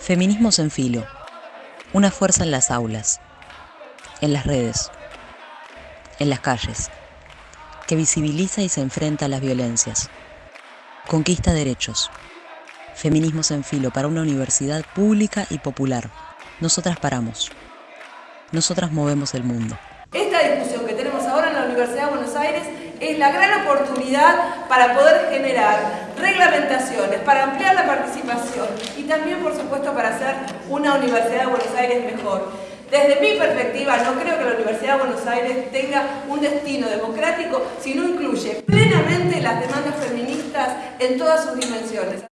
Feminismos en filo. Una fuerza en las aulas, en las redes, en las calles, que visibiliza y se enfrenta a las violencias. Conquista derechos. Feminismos en filo para una universidad pública y popular. Nosotras paramos. Nosotras movemos el mundo. Esta discusión que tenemos ahora en la Universidad de Buenos Aires es la gran oportunidad para poder generar reglamentaciones, para ampliar la participación también, por supuesto, para hacer una Universidad de Buenos Aires mejor. Desde mi perspectiva, no creo que la Universidad de Buenos Aires tenga un destino democrático si no incluye plenamente las demandas feministas en todas sus dimensiones.